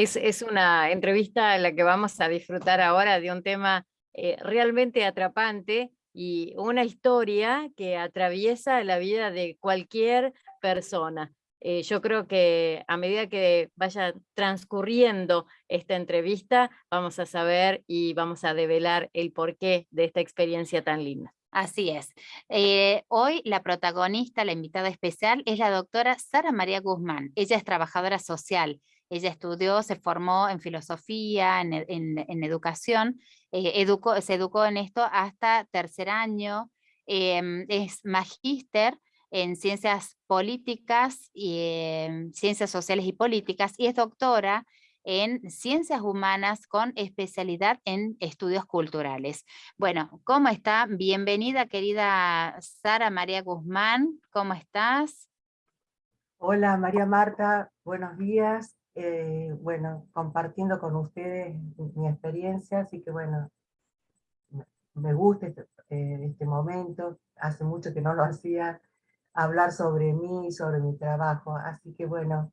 Es, una entrevista en la que vamos a disfrutar ahora de un tema eh, realmente atrapante y una historia que atraviesa la vida de cualquier persona. Eh, yo creo que a medida que vaya transcurriendo esta entrevista, vamos a saber y vamos a develar el porqué de esta experiencia tan linda. Así es. Eh, hoy la protagonista, la invitada especial, es la doctora Sara María Guzmán. Ella es trabajadora social. Ella estudió, se formó en filosofía, en, en, educación, eh, se educó en esto hasta tercer año, em, es magíster en ciencias políticas, y, em, ciencias sociales y políticas, y es doctora en ciencias humanas con especialidad en estudios culturales. Bueno, ¿cómo está? Bienvenida querida Sara María Guzmán, ¿cómo estás? Hola María Marta, buenos días. Eh, bueno, compartiendo con ustedes mi experiencia, así que bueno, me gusta este, eh, este momento, hace mucho que no lo hacía, hablar sobre mí, sobre mi trabajo, así que bueno,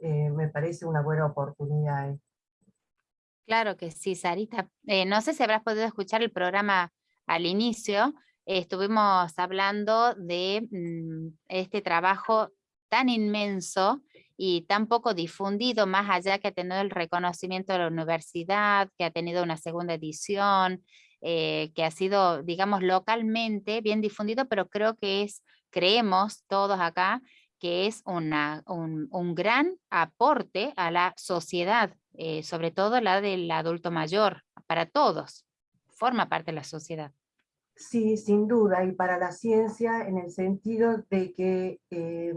eh, me parece una buena oportunidad. Claro que sí, Sarita. No sé si habrás podido escuchar el programa al inicio, estuvimos hablando de mm, este trabajo tan inmenso y tan poco difundido, más allá que ha tenido el reconocimiento de la universidad, que ha tenido una segunda edición, eh, que ha sido, digamos, localmente bien difundido, pero creo que es, creemos todos acá, que es una, un, gran aporte a la sociedad, eh, sobre todo la del adulto mayor, para todos, forma parte de la sociedad. Sí, sin duda, y para la ciencia en el sentido de que eh,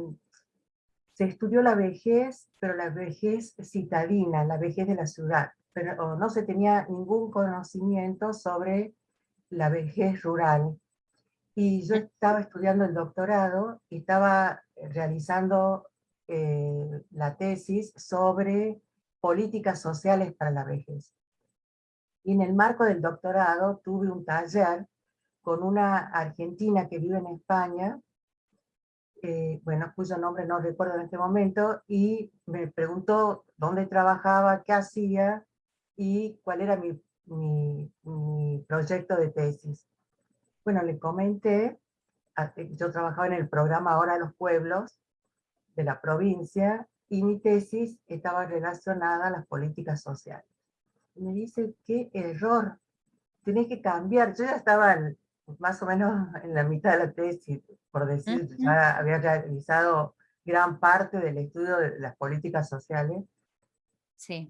se estudió la vejez, pero la vejez citadina, la vejez de la ciudad, pero no se tenía ningún conocimiento sobre la vejez rural. Y yo estaba estudiando el doctorado y estaba realizando eh, la tesis sobre políticas sociales para la vejez. Y en el marco del doctorado tuve un taller con una argentina que vive en España, eh, bueno, cuyo nombre no recuerdo en este momento, y me preguntó dónde trabajaba, qué hacía, y cuál era mi, mi proyecto de tesis. Bueno, le comenté, yo trabajaba en el programa Ahora los Pueblos de la provincia, y mi tesis estaba relacionada a las políticas sociales. Me dice, qué error, tenés que cambiar. Yo ya estaba más o menos en la mitad de la tesis, por decir, ya había realizado gran parte del estudio de las políticas sociales. Sí.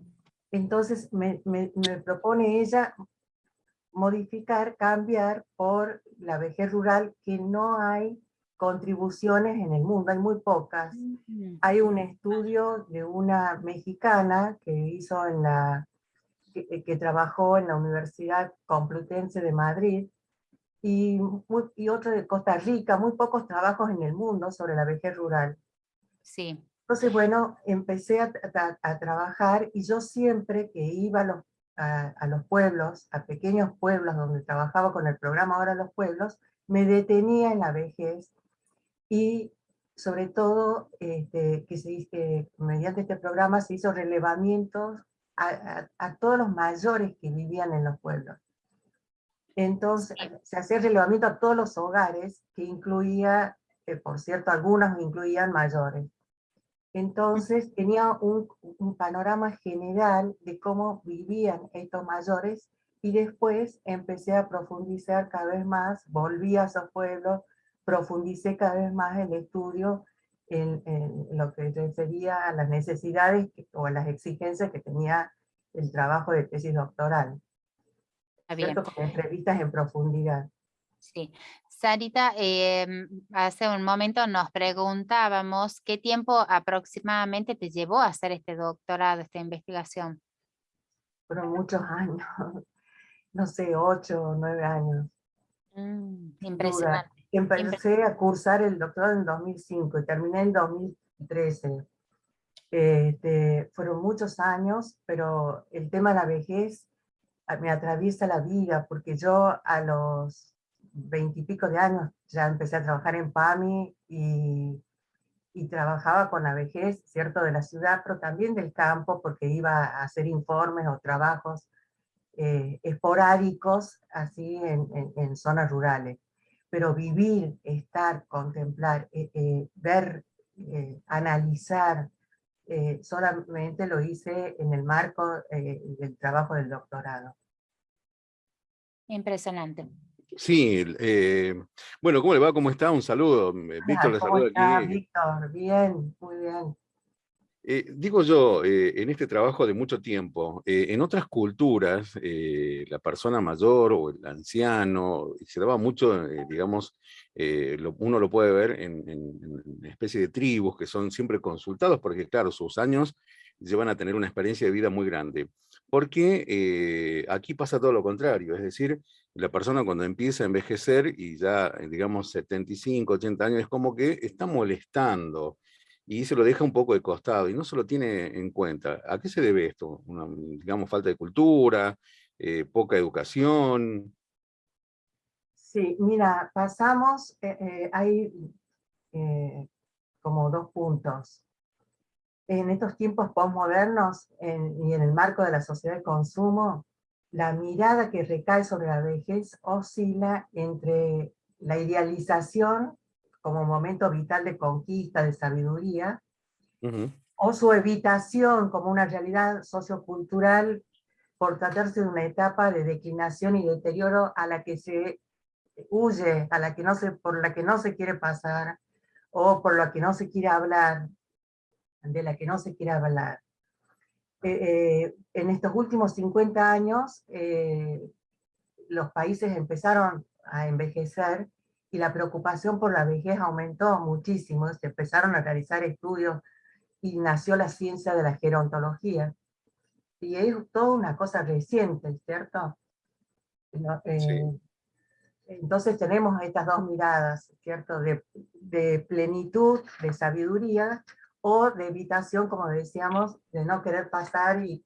Entonces me, me, me propone ella modificar, cambiar por la vejez rural, que no hay contribuciones en el mundo, hay muy pocas. Hay un estudio de una mexicana que hizo en la, que, trabajó en la Universidad Complutense de Madrid, y, y otro de Costa Rica, muy pocos trabajos en el mundo sobre la vejez rural. Sí. Entonces, bueno, empecé a, a trabajar y yo siempre que iba a los a, los pueblos, a pequeños pueblos donde trabajaba con el programa Ahora los Pueblos, me detenía en la vejez y sobre todo este, que se dice, mediante este programa se hizo relevamientos a, todos los mayores que vivían en los pueblos. Entonces se hacía relevamiento a todos los hogares que incluía, eh, por cierto, algunos incluían mayores. Entonces tenía un, panorama general de cómo vivían estos mayores y después empecé a profundizar cada vez más, volví a esos pueblos, profundicé cada vez más el estudio en, lo que refería a las necesidades o a las exigencias que tenía el trabajo de tesis doctoral. Con entrevistas en profundidad. Sí. Sarita, em, hace un momento nos preguntábamos qué tiempo aproximadamente te llevó a hacer este doctorado, esta investigación. Fueron muchos años, no sé, ocho o nueve años. Mm, impresionante. Empecé a cursar el doctorado en 2005 y terminé en 2013. Este, fueron muchos años, pero el tema de la vejez me atraviesa la vida, porque yo a los veintipico de años ya empecé a trabajar en PAMI y y trabajaba con la vejez, cierto, de la ciudad, pero también del campo, porque iba a hacer informes o trabajos eh, esporádicos, así en, zonas rurales. Pero vivir, estar, contemplar, eh, eh, ver, analizar, solamente lo hice en el marco del trabajo del doctorado. Impresionante. Sí, bueno, ¿cómo le va? ¿Cómo está? Un saludo. Víctor le saluda aquí. Víctor? Bien, muy bien. Eh, digo yo, eh, en este trabajo de mucho tiempo, eh, en otras culturas, la persona mayor o el anciano, se daba mucho, digamos, uno lo puede ver en, en, especie de tribus que son siempre consultados, porque claro, sus años llevan a tener una experiencia de vida muy grande. Porque aquí pasa todo lo contrario, es decir, la persona cuando empieza a envejecer y ya, digamos, 75, 80 años, es como que está molestando, y se lo deja un poco de costado y no se lo tiene en cuenta. ¿A qué se debe esto? Una, digamos, falta de cultura, eh, poca educación. Sí, mira, pasamos, eh, eh, hay como dos puntos. En estos tiempos postmodernos y en el marco de la sociedad de consumo, la mirada que recae sobre la vejez oscila entre la idealización como momento vital de conquista, de sabiduría, o su evitación como una realidad sociocultural por tratarse de una etapa de declinación y deterioro a la que se huye, a la que no se, por la que no se quiere pasar, o por la que no se quiere hablar, de la que no se quiere hablar. Eh, eh, en estos últimos 50 años, eh, los países empezaron a envejecer y la preocupación por la vejez aumentó muchísimo, se empezaron a realizar estudios y nació la ciencia de la gerontología. Y es toda una cosa reciente, ¿cierto? Eh, entonces tenemos estas dos miradas, ¿cierto? De, de, plenitud, de sabiduría, o de evitación, como decíamos, de no querer pasar y,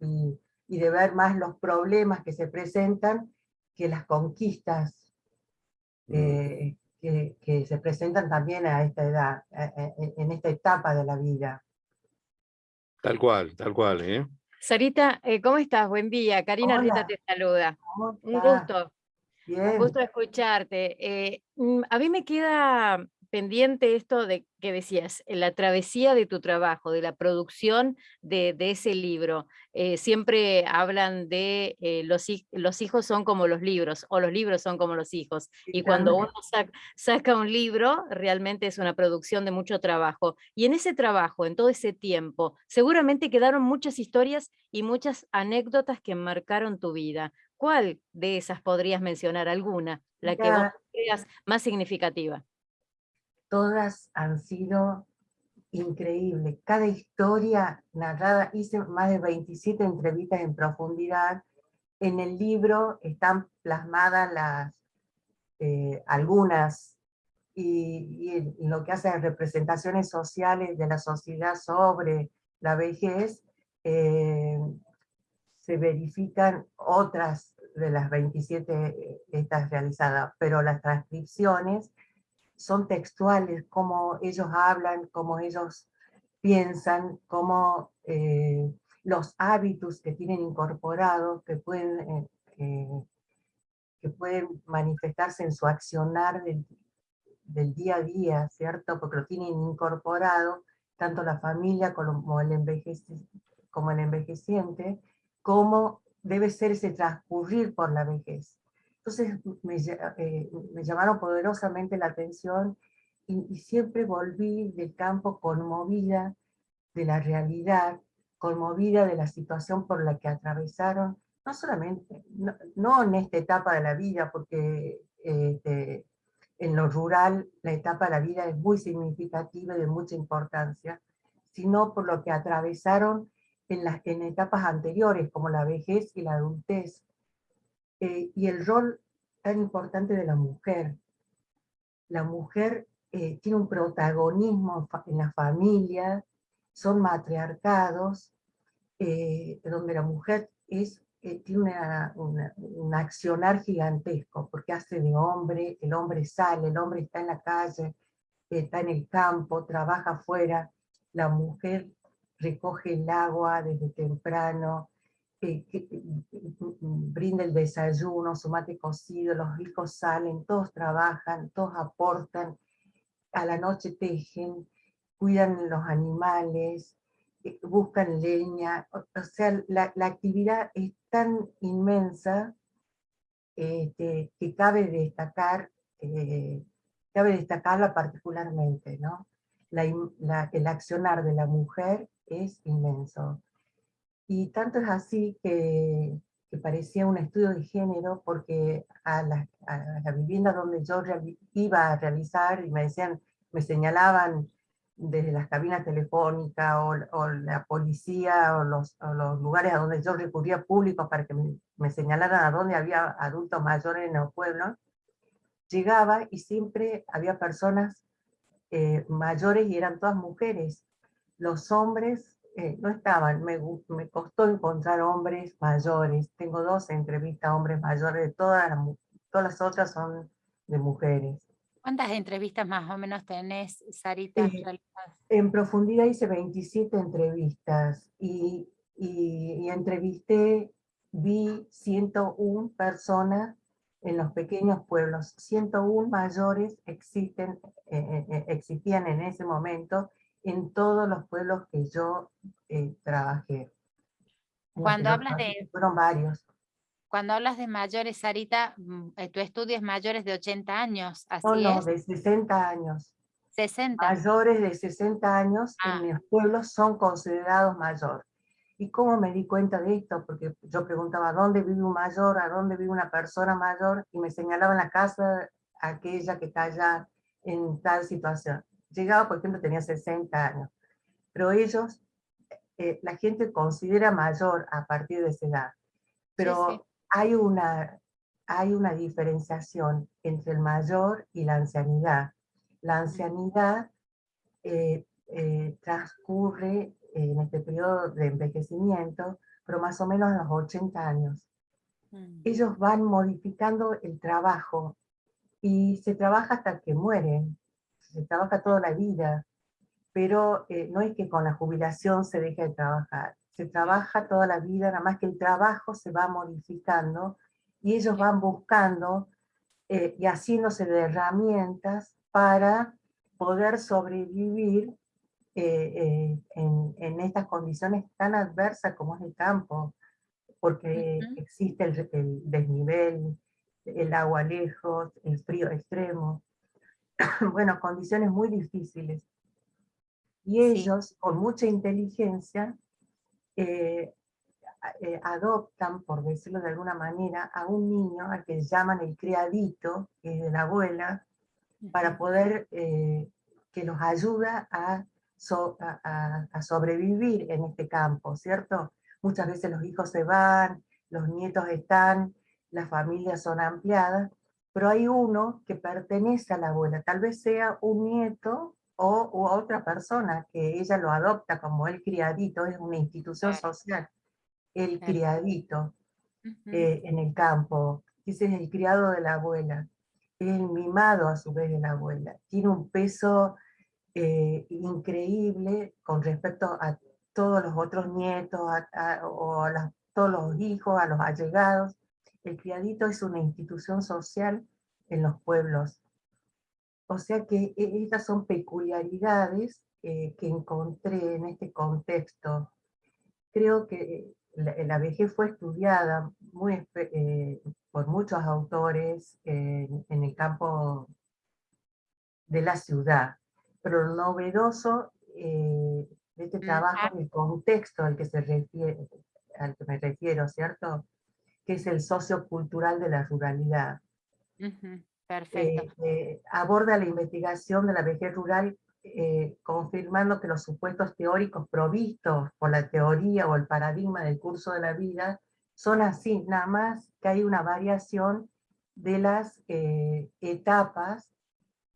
y, de ver más los problemas que se presentan que las conquistas mm. eh, que, se presentan también a esta edad, en esta etapa de la vida. Tal cual, tal cual, ¿eh? Sarita, eh, ¿cómo estás? Buen día. Karina Rita te saluda. Un gusto. Un gusto escucharte. Eh, mm, a mí me queda pendiente esto de que decías, la travesía de tu trabajo, de la producción de, ese libro. Eh, siempre hablan de eh, los, los, hijos son como los libros, o los libros son como los hijos. Y cuando uno saca, un libro, realmente es una producción de mucho trabajo. Y en ese trabajo, en todo ese tiempo, seguramente quedaron muchas historias y muchas anécdotas que marcaron tu vida. ¿Cuál de esas podrías mencionar alguna? La que vos creas más significativa todas han sido increíbles. Cada historia narrada, hice más de 27 entrevistas en profundidad. En el libro están plasmadas las, eh, algunas, y, lo que hace representaciones sociales de la sociedad sobre la vejez, eh, se verifican otras de las 27 eh, estas realizadas, pero las transcripciones son textuales, cómo ellos hablan, cómo ellos piensan, cómo eh, los hábitos que tienen incorporados, que pueden, eh, eh, que pueden manifestarse en su accionar del, día a día, ¿cierto? Porque lo tienen incorporado, tanto la familia como el, como el envejeciente, como debe ser ese transcurrir por la vejez. Entonces eh, me, llamaron poderosamente la atención y, siempre volví del campo conmovida de la realidad, conmovida de la situación por la que atravesaron, no solamente, no, en esta etapa de la vida, porque este, en lo rural la etapa de la vida es muy significativa y de mucha importancia, sino por lo que atravesaron en en etapas anteriores, como la vejez y la adultez, eh, y el rol tan importante de la mujer. La mujer eh, tiene un protagonismo en la familia, son matriarcados, eh, donde la mujer es, tiene un accionar gigantesco, porque hace de hombre, el hombre sale, el hombre está en la calle, está en el campo, trabaja afuera, la mujer recoge el agua desde temprano, que, brinda el desayuno, su mate cocido, los hijos salen, todos trabajan, todos aportan, a la noche tejen, cuidan los animales, eh, buscan leña, o, sea, la, actividad es tan inmensa este, que cabe destacar, eh, cabe destacarla particularmente, ¿no? el accionar de la mujer es inmenso. Y tanto es así que, parecía un estudio de género porque a la, vivienda donde yo iba a realizar y me decían, me señalaban desde las cabinas telefónicas o, la policía o los, lugares a donde yo recurría públicos para que me, señalaran a dónde había adultos mayores en los pueblos, llegaba y siempre había personas eh, mayores y eran todas mujeres. Los hombres eh, no estaban, me, me, costó encontrar hombres mayores, tengo dos entrevistas a hombres mayores, de todas las, todas las otras son de mujeres. ¿Cuántas entrevistas más o menos tenés, Sarita? Eh, en profundidad hice 27 entrevistas y, y, entrevisté, vi 101 personas en los pequeños pueblos. 101 mayores existen, eh, existían en ese momento en todos los pueblos que yo eh, trabajé. Cuando hablas de... Fueron varios. Cuando hablas de mayores, Sarita, mm, eh, tu estudio es mayores de 80 años, ¿así no, no, es? de 60 años. 60. Mayores de 60 años en ah. mis pueblos son considerados mayores. ¿Y cómo me di cuenta de esto? Porque yo preguntaba, ¿dónde vive un mayor? ¿A dónde vive una persona mayor? Y me señalaban la casa aquella que está allá en tal situación llegaba, por ejemplo, tenía 60 años, pero ellos, eh, la gente considera mayor a partir de esa edad, pero Hay, una, hay una diferenciación entre el mayor y la ancianidad. La ancianidad eh, eh, transcurre en este periodo de envejecimiento, pero más o menos a los 80 años. Mm. Ellos van modificando el trabajo y se trabaja hasta que mueren se trabaja toda la vida, pero eh, no es que con la jubilación se deje de trabajar, se trabaja toda la vida, nada más que el trabajo se va modificando y ellos van buscando eh, y haciéndose de herramientas para poder sobrevivir eh, en, estas condiciones tan adversas como es el campo, porque existe el, el desnivel, el agua lejos, el frío extremo. bueno, condiciones muy difíciles. Y ellos, con mucha inteligencia, eh, eh, adoptan, por decirlo de alguna manera, a un niño al que llaman el criadito, que es de la abuela, para poder, eh, que los ayuda a, a, sobrevivir en este campo, ¿cierto? Muchas veces los hijos se van, los nietos están, las familias son ampliadas, pero hay uno que pertenece a la abuela, tal vez sea un nieto o otra persona que ella lo adopta como el criadito, es una institución social, el criadito eh, en el campo, ese es el criado de la abuela, es el mimado a su vez de la abuela, tiene un peso eh, increíble con respecto a todos los otros nietos, o a todos los hijos, a los allegados, el criadito es una institución social en los pueblos. O sea que e, estas son peculiaridades que encontré en este contexto. Creo que la, vejez fue estudiada muy, eh, por muchos autores en el campo de la ciudad, pero lo novedoso eh, de este trabajo es el contexto al que, se refiere, al que me refiero, ¿cierto? Que es el sociocultural de la ruralidad. Perfecto. Eh, eh, aborda la investigación de la vejez rural eh, confirmando que los supuestos teóricos provistos por la teoría o el paradigma del curso de la vida son así, nada más que hay una variación de las etapas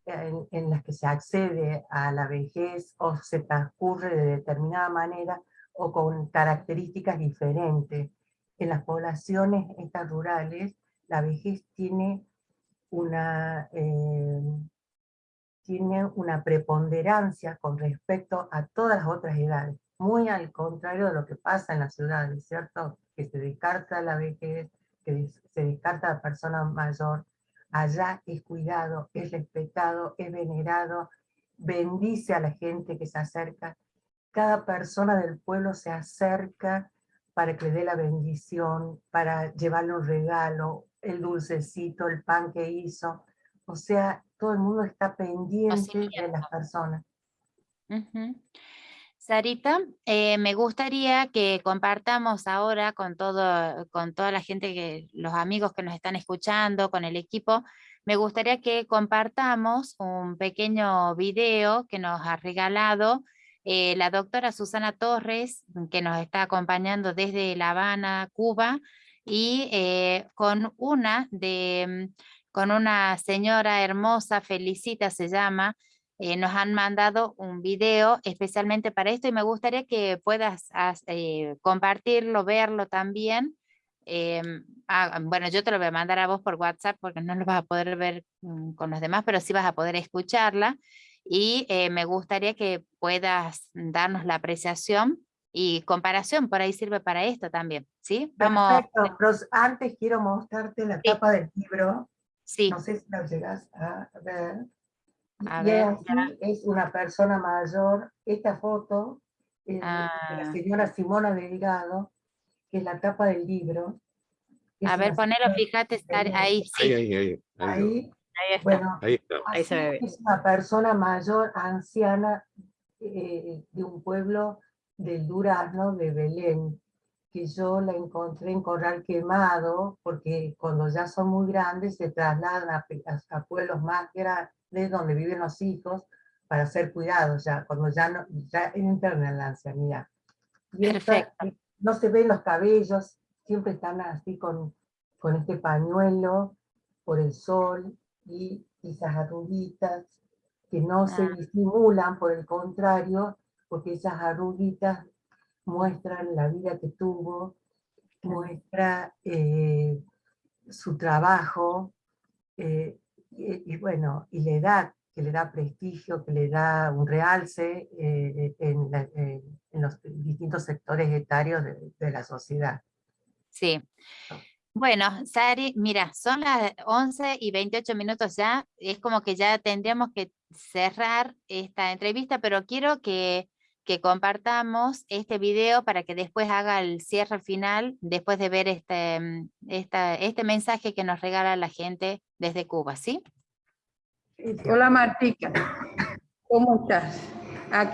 en, en, las que se accede a la vejez o se transcurre de determinada manera o con características diferentes en las poblaciones estas rurales, la vejez tiene una, eh, tiene una preponderancia con respecto a todas las otras edades, muy al contrario de lo que pasa en las ciudades, ¿cierto? Que se descarta la vejez, que se descarta la persona mayor, allá es cuidado, es respetado, es venerado, bendice a la gente que se acerca, cada persona del pueblo se acerca para que le dé la bendición, para llevarle un regalo, el dulcecito, el pan que hizo, o sea, todo el mundo está pendiente de las personas. Sarita, eh, me gustaría que compartamos ahora con, todo, con toda la gente, que, los amigos que nos están escuchando, con el equipo, me gustaría que compartamos un pequeño video que nos ha regalado eh, la doctora Susana Torres, que nos está acompañando desde La Habana, Cuba, y eh, con una de con una señora hermosa, Felicita se llama, eh, nos han mandado un video especialmente para esto y me gustaría que puedas eh, compartirlo, verlo también. Ah, bueno, yo te lo voy a mandar a vos por WhatsApp porque no lo vas a poder ver mm, con los demás, pero sí vas a poder escucharla. Y eh, me gustaría que puedas darnos la apreciación y comparación, por ahí sirve para esto también, ¿sí? Vamos... Perfecto, pero antes quiero mostrarte la tapa del libro Sí. No sé si la llegas a ver. A ver, es una persona mayor. Esta foto es de la ah. señora Simona Delgado, que es la tapa del libro. A ver, ponelo, fíjate, estar ahí, sí. Ahí, ahí, ahí. Ahí, está. Bueno, ahí, está. ahí se ve. Es una persona mayor, anciana, eh, de un pueblo del Durazno, de Belén que yo la encontré en Corral Quemado, porque cuando ya son muy grandes se trasladan a, pueblos más grandes donde viven los hijos para ser cuidados ya, cuando ya, no, ya entran en la ancianidad. Y no se ven los cabellos, siempre están así con, con este pañuelo por el sol y esas arruguitas que no se ah. disimulan, por el contrario, porque esas arruguitas muestran la vida que tuvo, muestra eh, su trabajo, eh, y, bueno, y la edad que le da prestigio, que le da un realce eh, en, los distintos sectores etarios de, la sociedad. Sí. Bueno, Sari, mira, son las 11 y 28 minutos ya, es como que ya tendríamos que cerrar esta entrevista, pero quiero que que compartamos este video para que después haga el cierre final, después de ver este, mm, este mensaje que nos regala la gente desde Cuba, ¿sí? Hola Martica, ¿cómo estás? Aquí